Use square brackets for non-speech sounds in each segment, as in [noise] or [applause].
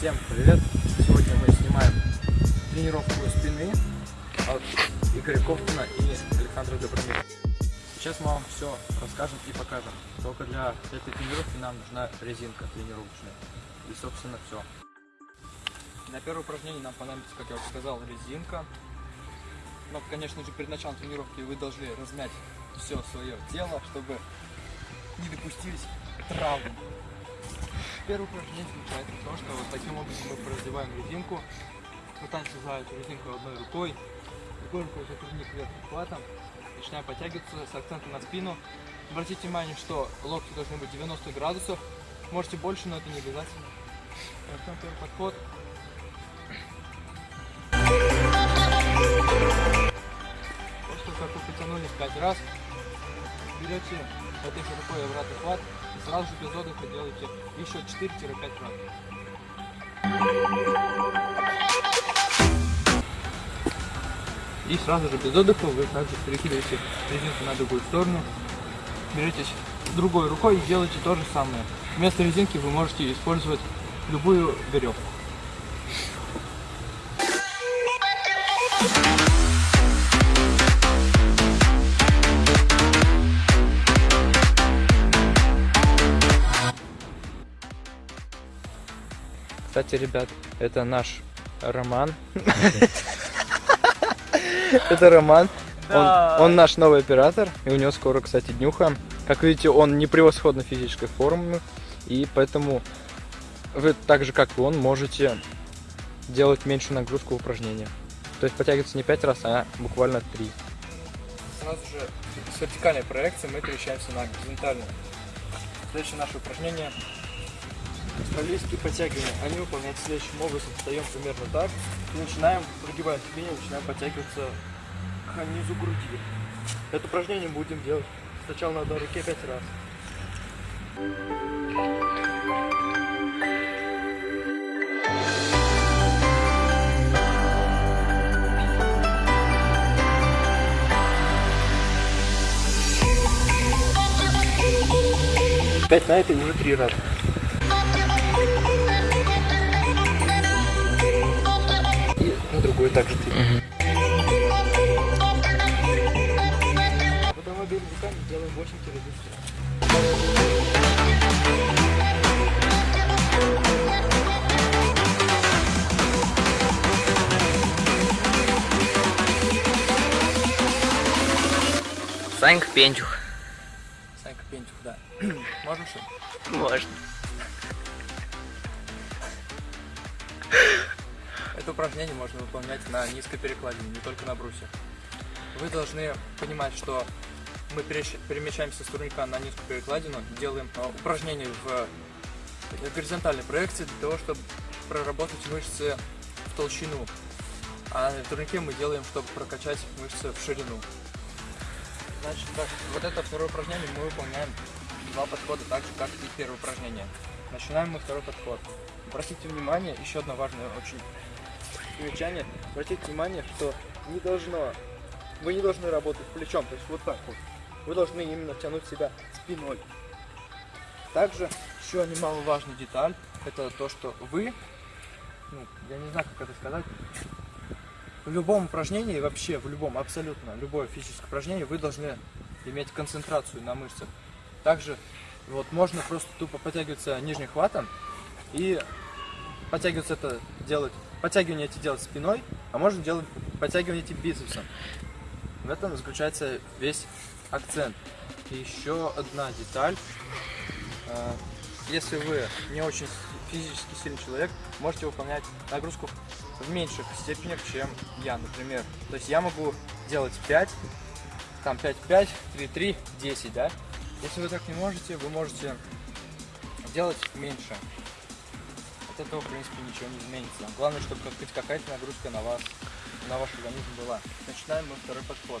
Всем привет! Сегодня мы снимаем тренировку спины от Игоря Ковтуна и Александра Добромира. Сейчас мы вам все расскажем и покажем. Только для этой тренировки нам нужна резинка тренировочная. И собственно все. Для первого упражнения нам понадобится, как я уже сказал, резинка. Но, конечно же, перед началом тренировки вы должны размять все свое тело, чтобы не допустились травм. Первое упражнение заключается в том, что вот таким образом мы раздеваем резинку, пытаемся за эту резинку одной рукой, другой рукой затруднить вверх хватом, начинаем подтягиваться с акцентом на спину. Обратите внимание, что локти должны быть 90 градусов, можете больше, но это не обязательно. Начнем первый подход. После того, как вы потянулись 5 раз, берете этой рукой обратный хват сразу же без отдыха делаете еще 4-5 раз. И сразу же без отдыха вы также перекидываете резинку на другую сторону, беретесь другой рукой и делаете то же самое. Вместо резинки вы можете использовать любую веревку. Кстати, ребят, это наш Роман. [laughs] Это Роман. Он, наш новый оператор, и у него скоро, кстати, днюха. Как видите, он не превосходно физической формы, и поэтому вы так же, как и он, можете делать меньшую нагрузку упражнения. То есть подтягиваться не 5 раз, а буквально 3. Сразу же с вертикальной проекцией мы перемещаемся на горизонтальную. Следующее наше упражнение Австралийские подтягивания. Они выполняются следующим образом. Встаем примерно так. И начинаем, прогибая спине, начинаем подтягиваться к низу груди. Это упражнение будем делать сначала на одной руке 5 раз. Пять на это и уже три раза. И на другую также руками делаем 8 килограмм. Санька Пентюх. Санька Пентюх, да. [clears throat] Можно что? Можно. Это упражнение можно выполнять на низкой перекладине, не только на брусе. Вы должны понимать, что мы перемещаемся с турника на низкую перекладину, делаем а, упражнение в э, горизонтальной проекции для того, чтобы проработать мышцы в толщину. А на турнике мы делаем, чтобы прокачать мышцы в ширину. Значит, так, вот это второе упражнение мы выполняем два подхода, так же, как и первое упражнение. Начинаем мы второй подход. Обратите внимание, еще одно важное очень замечание. Обратите внимание, что не должно, вы не должны работать плечом, то есть вот так вот. Вы должны именно тянуть себя спиной. Также еще немаловажная деталь, это то, что вы, ну, я не знаю, как это сказать, в любом упражнении, вообще в любом, абсолютно любое физическое упражнение, вы должны иметь концентрацию на мышцах. Также вот можно просто тупо подтягиваться нижним хватом и подтягиваться это делать, подтягивание эти делать спиной, а можно делать подтягивание эти бицепсом. В этом заключается весь акцент. И еще одна деталь. Э, Если вы не очень физически сильный человек, можете выполнять нагрузку в меньших степенях, чем я, например. То есть я могу делать 5, там 5-5, 3-3, 10, да? Если вы так не можете, вы можете делать меньше. От этого, в принципе, ничего не изменится. Главное, чтобы хоть какая-то нагрузка на вас, на ваш организм была. Начинаем мы второй подход.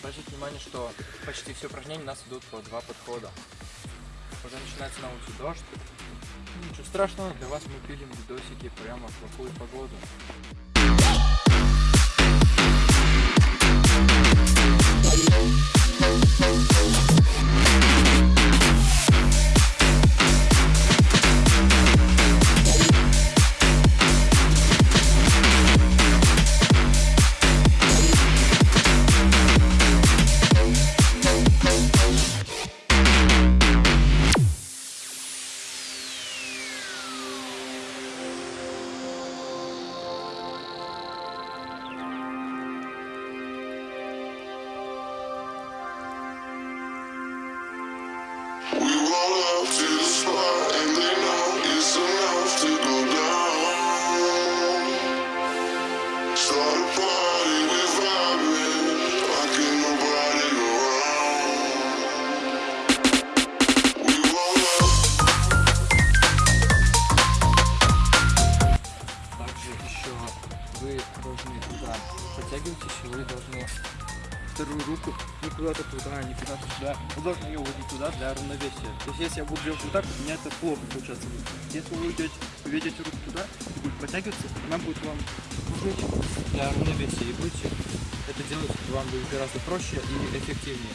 Обратите внимание, что почти все упражнения у нас идут по два подхода. Уже начинается на улице дождь. Ничего страшного, для вас мы пилим видосики прямо в плохую погоду. подтягиваетесь, Shut up. Сюда. Вы должны ее уводить туда для равновесия. То есть если я буду делать вот так, у меня это плохо получаться будет. Если вы ведете, ведете руку туда и будет подтягиваться, она будет вам служить для равновесия. И будете это делать вам будет гораздо проще и эффективнее.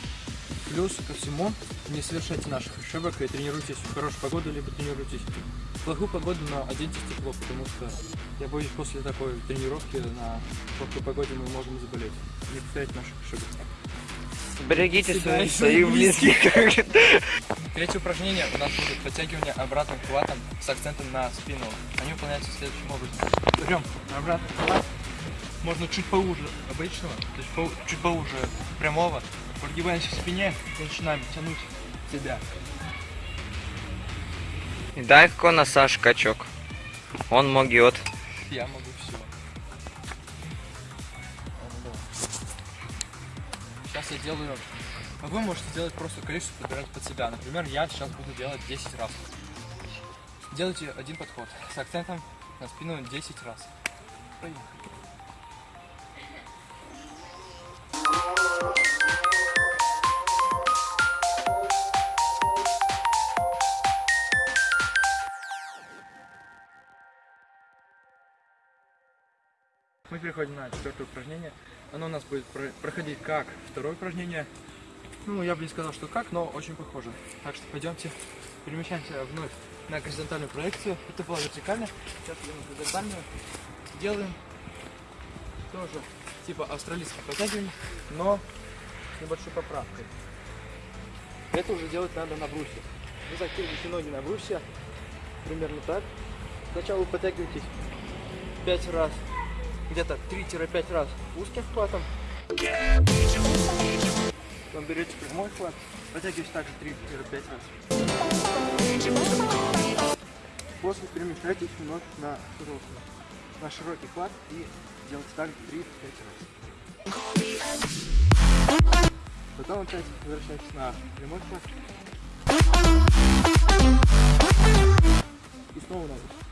Плюс ко всему, не совершайте наших ошибок и тренируйтесь в хорошую погоду, либо тренируйтесь в плохую погоду, но оденьтесь тепло, потому что я боюсь, после такой тренировки на плохой погоде мы можем заболеть. Не повторяйте наших ошибок. Берегите Себя свои, и своих близких. Третье упражнение у нас будет подтягивание обратным хватом с акцентом на спину. Они выполняются следующим образом. Берем обратный хват, можно чуть поуже обычного, то есть по- чуть поуже прямого. Прогибаемся в спине и начинаем тянуть себя. Дай на Саш качок. Он могет. Я могу Сейчас я делаю... А вы можете делать просто количество подбирать под себя. Например, я сейчас буду делать 10 раз. Делайте один подход с акцентом на спину 10 раз. Поехали. Мы переходим на четвертое упражнение. Оно у нас будет про- проходить как второе упражнение. Ну, я бы не сказал, что как, но очень похоже. Так что пойдемте, перемещаемся вновь на горизонтальную проекцию. Это было вертикально, сейчас идем на горизонтальную. Делаем тоже типа австралийское подтягивание, но с небольшой поправкой. Это уже делать надо на брусе. Вы закидываете ноги на брусе, примерно так. Сначала вы подтягиваетесь 5 раз где-то 3-5 раз узким хватом. Потом берете прямой хват, протягиваете также 3-5 раз. После перемещайтесь вновь на широкий, на широкий хват и делайте также 3-5 раз. Потом опять возвращайтесь на прямой хват. И снова на брусе.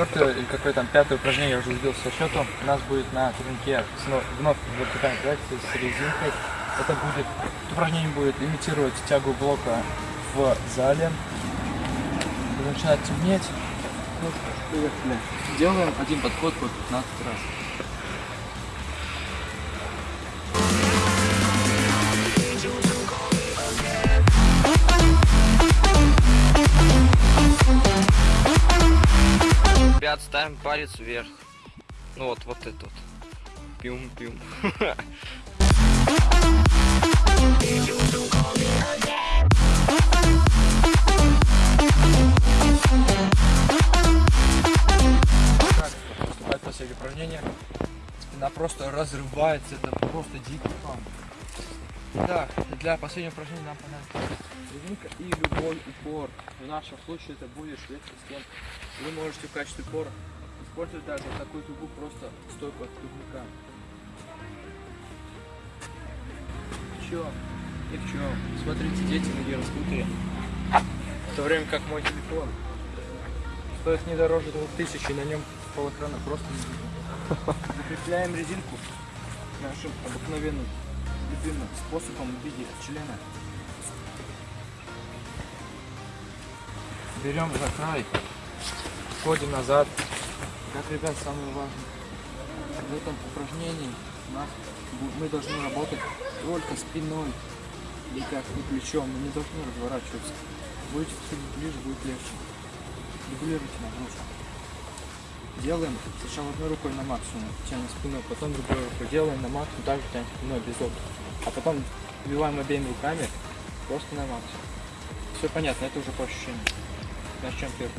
Четвертое или какое там пятое упражнение, я уже сбился со счету, у нас будет на турнике вновь вертикальной проекции с резинкой. Это будет, упражнение будет имитировать тягу блока в зале. Начинает темнеть. Делаем один подход по 15 раз. Ребят, ставим палец вверх. Ну вот, вот это вот. Пюм-пюм. Последнее упражнение. Спина просто разрывается, это просто дикий фан. Да, для последнего упражнения нам понадобится резинка и любой упор. В нашем случае это будет шведский стен. Вы можете в качестве упора использовать даже вот такую трубу, просто стойку от турника. Чё? И в чем? Смотрите, дети ноги раскрутые. В то время как мой телефон стоит не дороже 2000, и на нем полэкрана просто не видно. [laughs] Закрепляем резинку нашим обыкновенным любимым способом в виде члена. Берем за край, входим назад. Как, ребят, самое важное, в этом упражнении мы должны работать только спиной или как и плечом, мы не должны разворачиваться. Будете подходить ближе, будет легче. Дублируйте нагрузку. Делаем сначала одной рукой на максимум, тянем спиной, потом другой рукой делаем на максимум, также тянем спиной без отдыха. А потом вбиваем обеими руками просто на максимум. Все понятно, это уже по ощущениям. Начнем первый.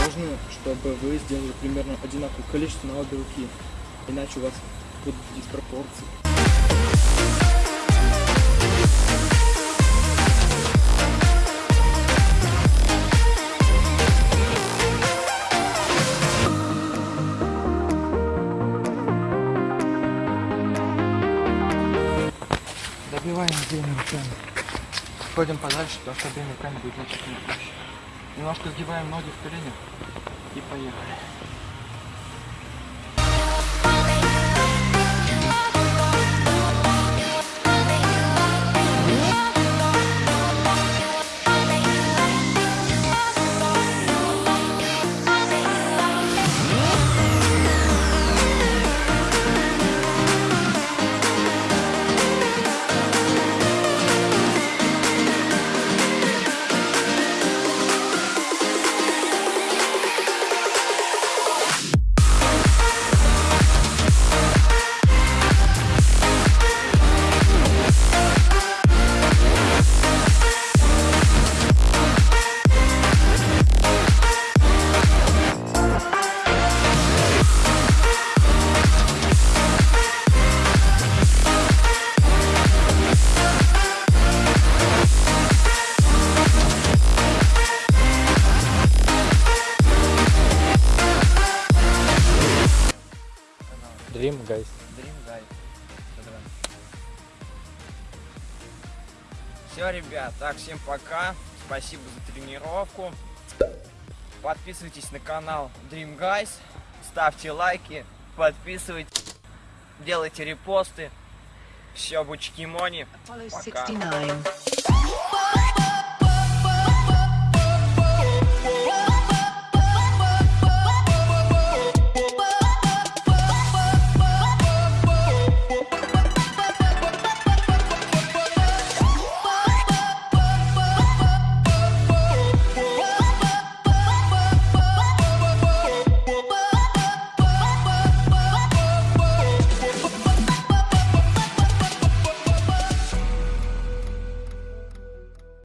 Важно, чтобы вы сделали примерно одинаковое количество на обе руки, иначе у вас будут диспропорции. Добиваем обеими руками. Ходим подальше, потому что обеими руками будет проще. Немножко сгибаем ноги в коленях и поехали. Dream, Guy. Все, ребят, так, всем пока. Спасибо за тренировку. Подписывайтесь на канал Dream Guys. Ставьте лайки, подписывайтесь, делайте репосты. Все, бучки Мони. Пока. 69.